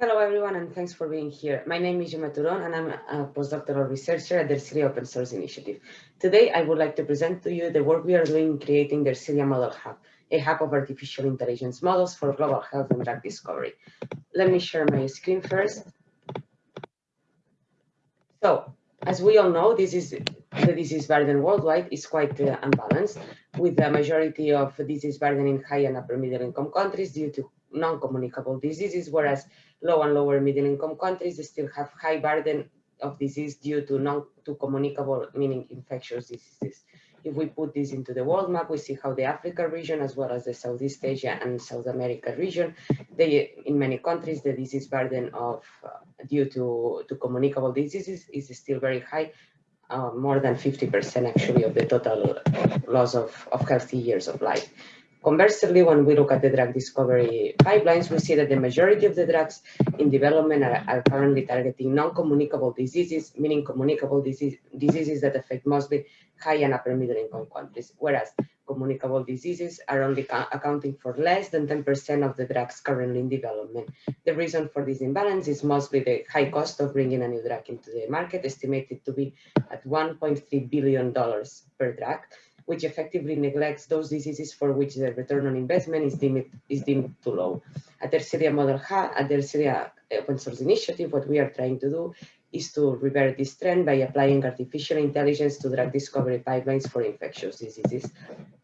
Hello, everyone, and thanks for being here. My name is Gemma Turon, and I'm a postdoctoral researcher at the Ersilia Open Source Initiative. Today, I would like to present to you the work we are doing in creating the Ersilia Model Hub, a hub of artificial intelligence models for global health and drug discovery. Let me share my screen first. So, as we all know, this is the disease burden worldwide is quite uh, unbalanced, with the majority of disease burden in high and upper middle income countries due to non-communicable diseases, whereas low and lower middle income countries still have high burden of disease due to non to communicable, meaning infectious diseases. If we put this into the world map, we see how the Africa region, as well as the Southeast Asia and South America region, they, in many countries, the disease burden of uh, due to, to communicable diseases is still very high, uh, more than 50% actually of the total loss of, of healthy years of life. Conversely, when we look at the drug discovery pipelines, we see that the majority of the drugs in development are, are currently targeting non-communicable diseases, meaning communicable disease, diseases that affect mostly high and upper middle income countries, whereas communicable diseases are only accounting for less than 10% of the drugs currently in development. The reason for this imbalance is mostly the high cost of bringing a new drug into the market, estimated to be at $1.3 billion per drug, which effectively neglects those diseases for which the return on investment is deemed, is deemed too low. At Ersilia Model Hub, at the Ersilia eh, Open Source Initiative, what we are trying to do is to revert this trend by applying artificial intelligence to drug discovery pipelines for infectious diseases.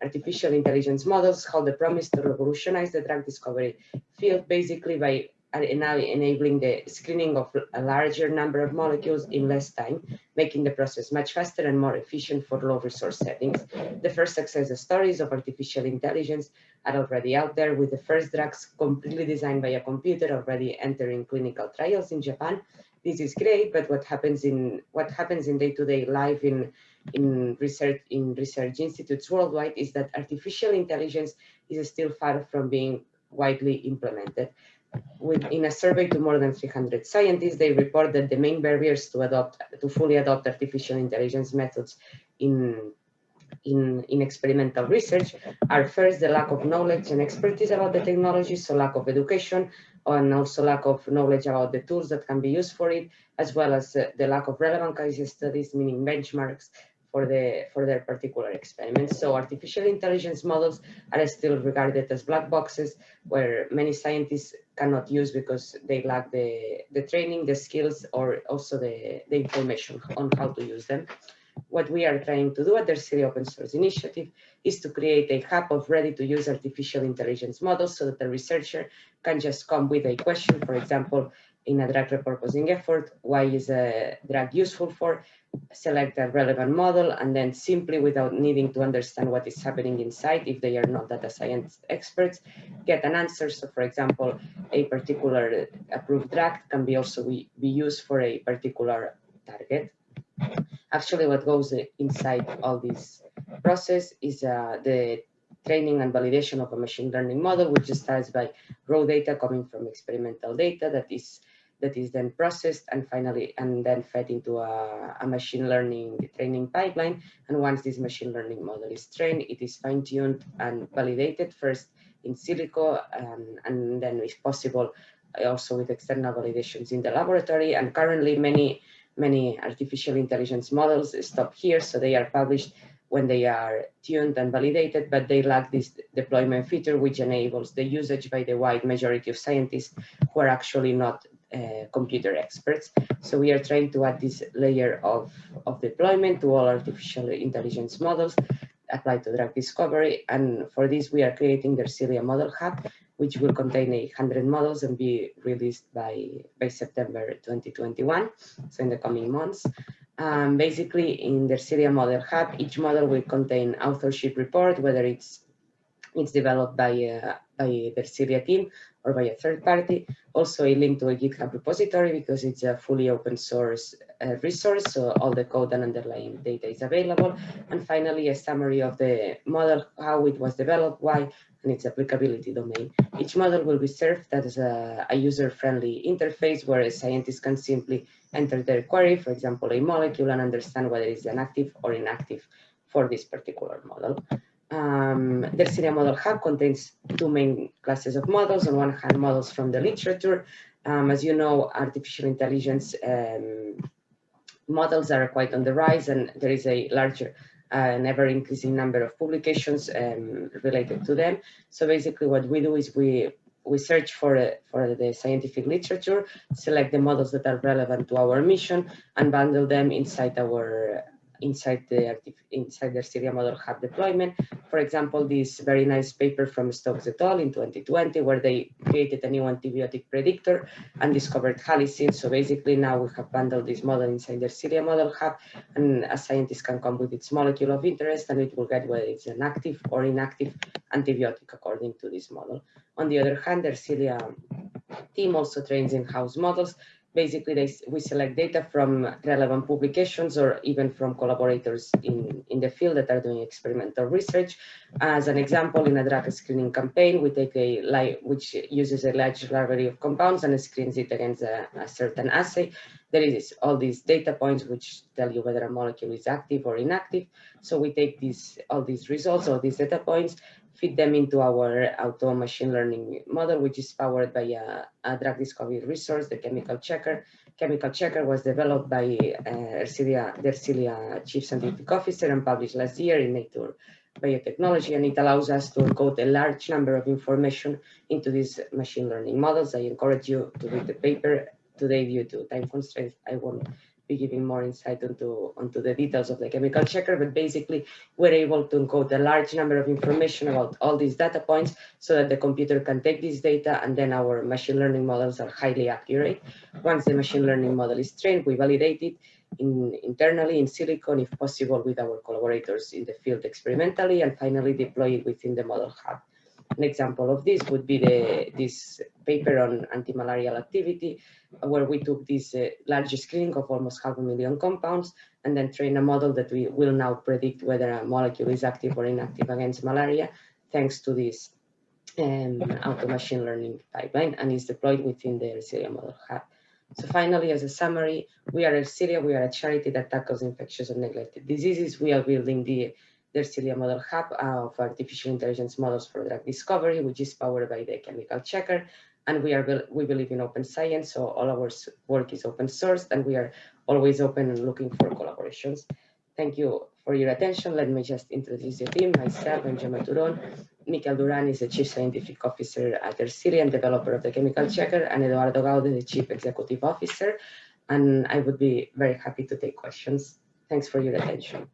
Artificial intelligence models hold the promise to revolutionize the drug discovery field basically by are now enabling the screening of a larger number of molecules in less time, making the process much faster and more efficient for low resource settings. The first success stories of artificial intelligence are already out there with the first drugs completely designed by a computer already entering clinical trials in Japan. This is great, but what happens in what happens in day-to-day -day life in in research in research institutes worldwide is that artificial intelligence is still far from being widely implemented with, in a survey to more than 300 scientists, they report that the main barriers to adopt, to fully adopt artificial intelligence methods in, in, in experimental research are first the lack of knowledge and expertise about the technology, so lack of education, and also lack of knowledge about the tools that can be used for it, as well as uh, the lack of relevant case studies, meaning benchmarks for the for their particular experiments. So artificial intelligence models are still regarded as black boxes where many scientists cannot use because they lack the, the training, the skills, or also the, the information on how to use them. What we are trying to do at the Ersilia Open Source Initiative is to create a hub of ready-to-use artificial intelligence models so that the researcher can just come with a question, for example, in a drug repurposing effort, why is a drug useful for, select a relevant model, and then simply without needing to understand what is happening inside, if they are not data science experts, get an answer. So for example, a particular approved drug can be also be, used for a particular target. Actually, what goes inside all this process is uh, the training and validation of a machine learning model, which starts by raw data coming from experimental data that is that is then processed and finally and then fed into a, a, machine learning training pipeline. And once this machine learning model is trained, it is fine-tuned and validated first in silico and, and then if possible also with external validations in the laboratory. And currently many, many artificial intelligence models stop here. So they are published when they are tuned and validated, but they lack this deployment feature, which enables the usage by the wide majority of scientists who are actually not uh, computer experts. So we are trying to add this layer of, of deployment to all artificial intelligence models applied to drug discovery. And for this, we are creating the Ersilia Model Hub, which will contain 100 models and be released by, by September 2021, so in the coming months. Um, basically, in the Ersilia Model Hub, each model will contain authorship report, whether it's it's developed by, uh, by the Ersilia team or by a third party. Also a link to a GitHub repository because it's a fully open source uh, resource, so all the code and underlying data is available. And finally, a summary of the model, how it was developed, why, and its applicability domain. Each model will be served as a, a user-friendly interface where a scientist can simply enter their query, for example, a molecule, and understand whether it's an active or inactive for this particular model. Um, the Ersilia Model Hub contains two main classes of models. On one hand, models from the literature Um, as you know, artificial intelligence um, models are quite on the rise and there is a larger an ever increasing number of publications um, related to them. So basically what we do is we we search for, uh, for the scientific literature, select the models that are relevant to our mission and bundle them inside our inside the inside the Ersilia Model Hub deployment. For example, this very nice paper from Stokes et al. in 2020, where they created a new antibiotic predictor and discovered halicin. So basically now we have bundled this model inside the Ersilia Model Hub, and a scientist can come with its molecule of interest, and it will get whether it's an active or inactive antibiotic according to this model. On the other hand, the Ersilia um, team also trains in-house models basically they, we select data from relevant publications or even from collaborators in, in the field that are doing experimental research. As an example, in a drug screening campaign, we take a live, which uses a large library of compounds and screens it against a, a certain assay. There is all these data points which tell you whether a molecule is active or inactive. So we take these all these results, all these data points, feed them into our auto machine learning model, which is powered by a, a drug discovery resource, the chemical checker. Chemical checker was developed by uh, Ersilia, the Ersilia chief scientific officer and published last year in Nature Biotechnology, and it allows us to encode a large number of information into these machine learning models. I encourage you to read the paper today due to time constraints. I won't be giving more insight into, onto the details of the chemical checker, but basically we're able to encode a large number of information about all these data points so that the computer can take this data and then our machine learning models are highly accurate. Once the machine learning model is trained, we validate it in, internally in silico, if possible, with our collaborators in the field experimentally, and finally deploy it within the model hub. An example of this would be the, this paper on anti-malarial activity, where we took this uh, large screening of almost half a million compounds and then train a model that we will now predict whether a molecule is active or inactive against malaria, thanks to this um, auto machine learning pipeline and is deployed within the Ersilia Model Hub. So finally, as a summary, we are Ersilia, we are a charity that tackles infectious and neglected diseases. We are building the the Ersilia Model Hub uh, of artificial intelligence models for drug discovery, which is powered by the chemical checker. And we are we believe in open science, so all our work is open source, and we are always open and looking for collaborations. Thank you for your attention. Let me just introduce the team. Myself, I'm Gemma Turon. Miquel Duran is the Chief Scientific Officer at Ersilia and developer of the chemical checker, and Eduardo Gaude, the Chief Executive Officer. And I would be very happy to take questions. Thanks for your attention.